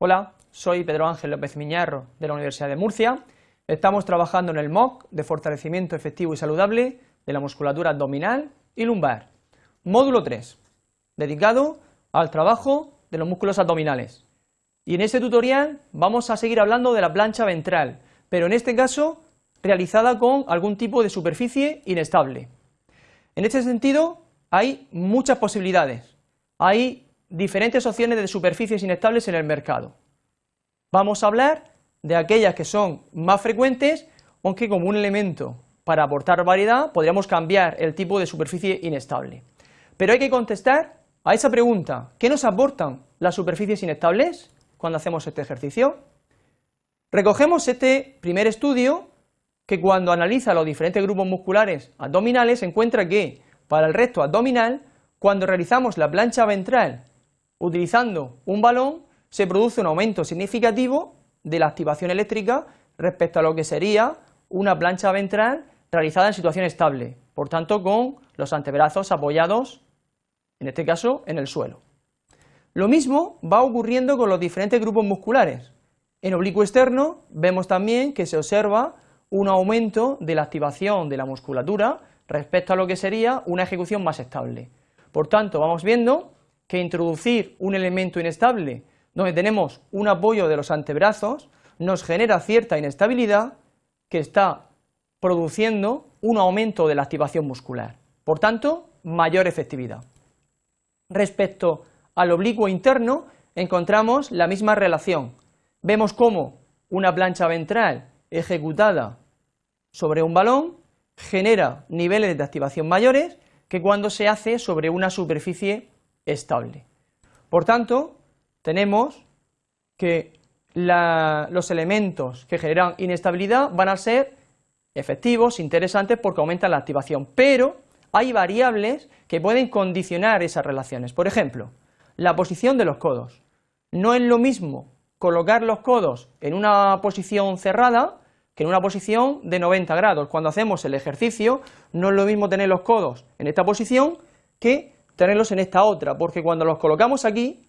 Hola, soy Pedro Ángel López Miñarro de la Universidad de Murcia. Estamos trabajando en el MOOC de fortalecimiento efectivo y saludable de la musculatura abdominal y lumbar. Módulo 3, dedicado al trabajo de los músculos abdominales. Y en este tutorial vamos a seguir hablando de la plancha ventral, pero en este caso realizada con algún tipo de superficie inestable. En este sentido hay muchas posibilidades. Hay diferentes opciones de superficies inestables en el mercado. Vamos a hablar de aquellas que son más frecuentes, aunque como un elemento para aportar variedad podríamos cambiar el tipo de superficie inestable. Pero hay que contestar a esa pregunta, ¿qué nos aportan las superficies inestables cuando hacemos este ejercicio? Recogemos este primer estudio que cuando analiza los diferentes grupos musculares abdominales encuentra que para el recto abdominal, cuando realizamos la plancha ventral Utilizando un balón se produce un aumento significativo de la activación eléctrica respecto a lo que sería una plancha ventral realizada en situación estable, por tanto con los antebrazos apoyados, en este caso, en el suelo. Lo mismo va ocurriendo con los diferentes grupos musculares. En oblicuo externo vemos también que se observa un aumento de la activación de la musculatura respecto a lo que sería una ejecución más estable. Por tanto, vamos viendo que introducir un elemento inestable donde tenemos un apoyo de los antebrazos nos genera cierta inestabilidad que está produciendo un aumento de la activación muscular, por tanto, mayor efectividad. Respecto al oblicuo interno, encontramos la misma relación. Vemos cómo una plancha ventral ejecutada sobre un balón genera niveles de activación mayores que cuando se hace sobre una superficie estable. Por tanto, tenemos que los elementos que generan inestabilidad van a ser efectivos, interesantes, porque aumentan la activación, pero hay variables que pueden condicionar esas relaciones. Por ejemplo, la posición de los codos. No es lo mismo colocar los codos en una posición cerrada que en una posición de 90 grados. Cuando hacemos el ejercicio, no es lo mismo tener los codos en esta posición que tenerlos en esta otra, porque cuando los colocamos aquí,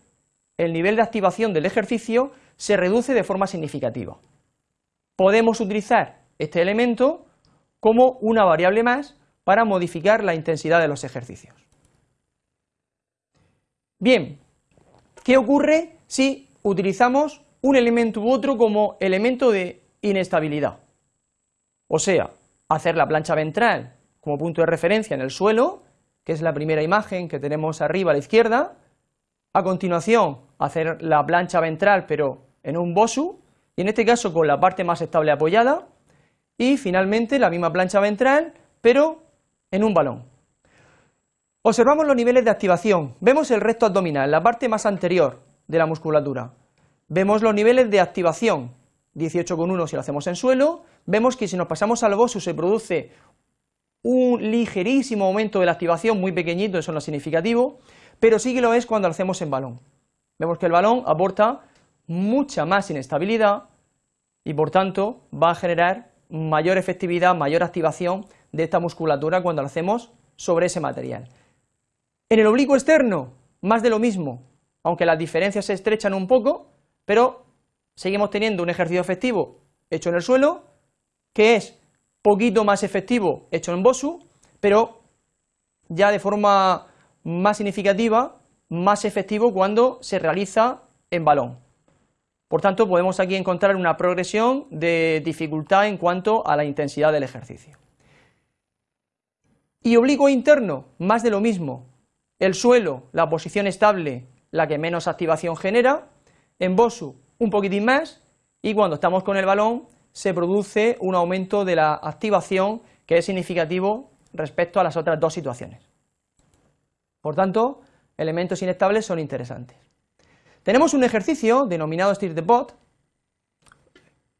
el nivel de activación del ejercicio se reduce de forma significativa. Podemos utilizar este elemento como una variable más para modificar la intensidad de los ejercicios. Bien, ¿qué ocurre si utilizamos un elemento u otro como elemento de inestabilidad? O sea, hacer la plancha ventral como punto de referencia en el suelo que es la primera imagen que tenemos arriba a la izquierda, a continuación hacer la plancha ventral pero en un bosu, y en este caso con la parte más estable apoyada, y finalmente la misma plancha ventral pero en un balón. Observamos los niveles de activación, vemos el recto abdominal, la parte más anterior de la musculatura, vemos los niveles de activación, 18,1 si lo hacemos en suelo, vemos que si nos pasamos al bosu se produce un ligerísimo aumento de la activación, muy pequeñito, eso no es significativo, pero sí que lo es cuando lo hacemos en balón. Vemos que el balón aporta mucha más inestabilidad y por tanto va a generar mayor efectividad, mayor activación de esta musculatura cuando lo hacemos sobre ese material. En el oblicuo externo, más de lo mismo, aunque las diferencias se estrechan un poco, pero seguimos teniendo un ejercicio efectivo hecho en el suelo, que es poquito más efectivo hecho en Bosu, pero ya de forma más significativa, más efectivo cuando se realiza en balón. Por tanto, podemos aquí encontrar una progresión de dificultad en cuanto a la intensidad del ejercicio. Y oblicuo interno, más de lo mismo. El suelo, la posición estable, la que menos activación genera, en Bosu un poquitín más, y cuando estamos con el balón se produce un aumento de la activación que es significativo respecto a las otras dos situaciones. Por tanto, elementos inestables son interesantes. Tenemos un ejercicio denominado Stir the Pot,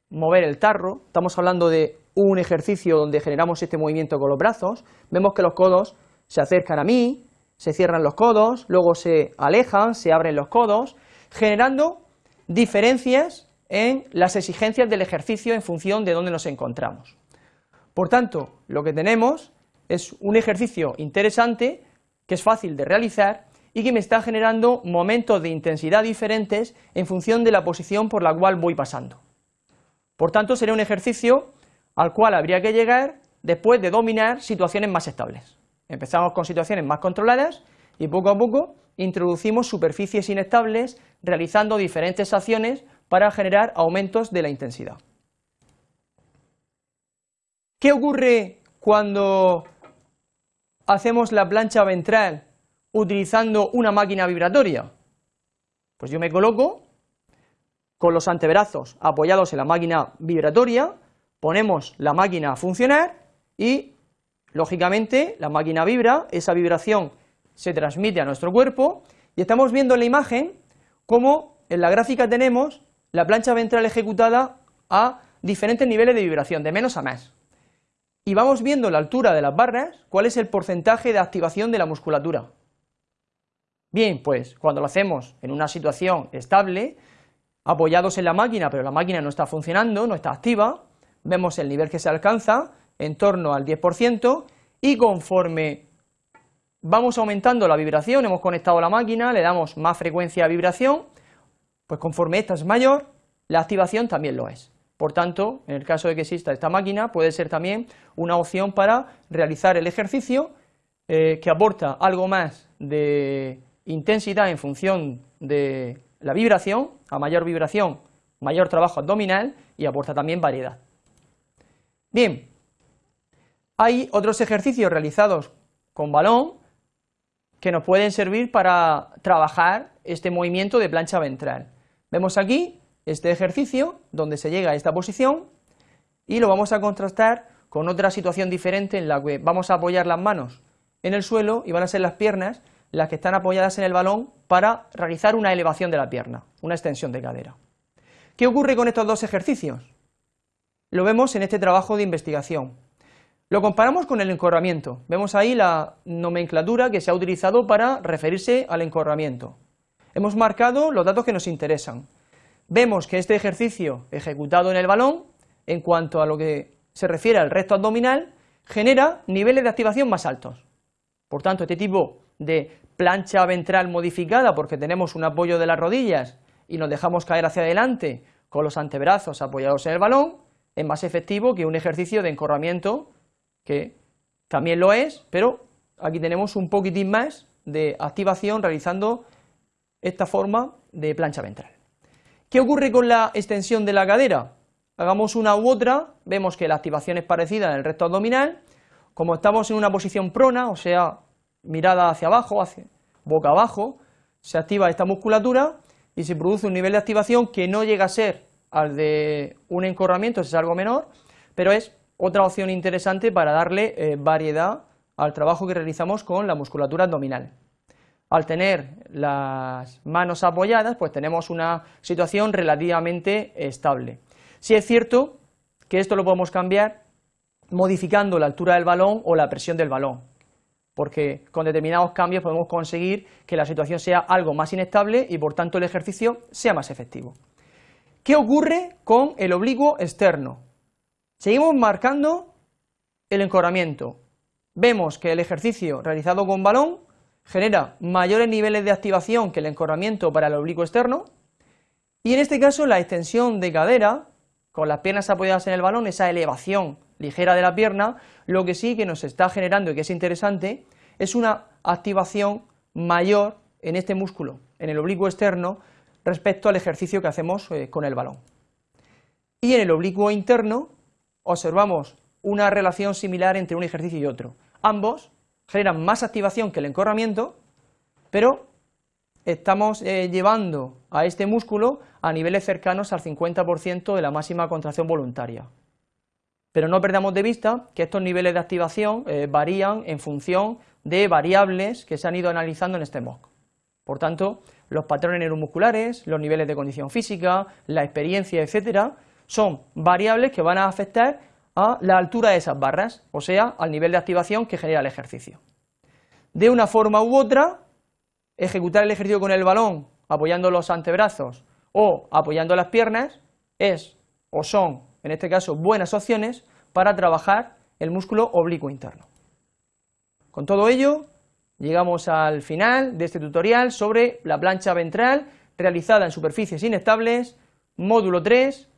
mover el tarro, estamos hablando de un ejercicio donde generamos este movimiento con los brazos, vemos que los codos se acercan a mí, se cierran los codos, luego se alejan, se abren los codos, generando diferencias en las exigencias del ejercicio en función de dónde nos encontramos. Por tanto, lo que tenemos es un ejercicio interesante que es fácil de realizar y que me está generando momentos de intensidad diferentes en función de la posición por la cual voy pasando. Por tanto, sería un ejercicio al cual habría que llegar después de dominar situaciones más estables. Empezamos con situaciones más controladas y poco a poco introducimos superficies inestables realizando diferentes acciones para generar aumentos de la intensidad. ¿Qué ocurre cuando hacemos la plancha ventral utilizando una máquina vibratoria? Pues yo me coloco con los antebrazos apoyados en la máquina vibratoria, ponemos la máquina a funcionar y, lógicamente, la máquina vibra, esa vibración se transmite a nuestro cuerpo y estamos viendo en la imagen cómo en la gráfica tenemos la plancha ventral ejecutada a diferentes niveles de vibración, de menos a más. Y vamos viendo la altura de las barras, cuál es el porcentaje de activación de la musculatura. Bien, pues cuando lo hacemos en una situación estable, apoyados en la máquina, pero la máquina no está funcionando, no está activa, vemos el nivel que se alcanza, en torno al 10%, y conforme vamos aumentando la vibración, hemos conectado la máquina, le damos más frecuencia de vibración, pues conforme esta es mayor, la activación también lo es. Por tanto, en el caso de que exista esta máquina, puede ser también una opción para realizar el ejercicio eh, que aporta algo más de intensidad en función de la vibración, a mayor vibración, mayor trabajo abdominal y aporta también variedad. Bien, hay otros ejercicios realizados con balón que nos pueden servir para trabajar este movimiento de plancha ventral. Vemos aquí este ejercicio donde se llega a esta posición y lo vamos a contrastar con otra situación diferente en la que vamos a apoyar las manos en el suelo y van a ser las piernas las que están apoyadas en el balón para realizar una elevación de la pierna, una extensión de cadera. ¿Qué ocurre con estos dos ejercicios? Lo vemos en este trabajo de investigación. Lo comparamos con el encorramiento. Vemos ahí la nomenclatura que se ha utilizado para referirse al encorramiento. Hemos marcado los datos que nos interesan. Vemos que este ejercicio ejecutado en el balón, en cuanto a lo que se refiere al recto abdominal, genera niveles de activación más altos. Por tanto, este tipo de plancha ventral modificada, porque tenemos un apoyo de las rodillas y nos dejamos caer hacia adelante con los antebrazos apoyados en el balón, es más efectivo que un ejercicio de encorramiento, que también lo es, pero aquí tenemos un poquitín más de activación realizando esta forma de plancha ventral. ¿Qué ocurre con la extensión de la cadera? Hagamos una u otra, vemos que la activación es parecida en el recto abdominal, como estamos en una posición prona, o sea, mirada hacia abajo, hacia, boca abajo, se activa esta musculatura y se produce un nivel de activación que no llega a ser al de un encorramiento, es algo menor, pero es otra opción interesante para darle eh, variedad al trabajo que realizamos con la musculatura abdominal al tener las manos apoyadas, pues tenemos una situación relativamente estable. Si es cierto que esto lo podemos cambiar modificando la altura del balón o la presión del balón, porque con determinados cambios podemos conseguir que la situación sea algo más inestable y por tanto el ejercicio sea más efectivo. ¿Qué ocurre con el oblicuo externo? Seguimos marcando el encorramiento. Vemos que el ejercicio realizado con balón genera mayores niveles de activación que el encorramiento para el oblicuo externo y en este caso la extensión de cadera con las piernas apoyadas en el balón, esa elevación ligera de la pierna, lo que sí que nos está generando y que es interesante es una activación mayor en este músculo, en el oblicuo externo, respecto al ejercicio que hacemos eh, con el balón. Y en el oblicuo interno observamos una relación similar entre un ejercicio y otro. Ambos generan más activación que el encorramiento, pero estamos eh, llevando a este músculo a niveles cercanos al 50% de la máxima contracción voluntaria. Pero no perdamos de vista que estos niveles de activación eh, varían en función de variables que se han ido analizando en este MOOC. Por tanto, los patrones neuromusculares, los niveles de condición física, la experiencia, etcétera, son variables que van a afectar a la altura de esas barras, o sea, al nivel de activación que genera el ejercicio. De una forma u otra, ejecutar el ejercicio con el balón apoyando los antebrazos o apoyando las piernas es o son, en este caso, buenas opciones para trabajar el músculo oblicuo interno. Con todo ello, llegamos al final de este tutorial sobre la plancha ventral realizada en superficies inestables, módulo 3,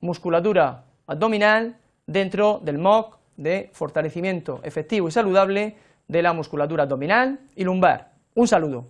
musculatura abdominal dentro del MOC de fortalecimiento efectivo y saludable de la musculatura abdominal y lumbar. Un saludo.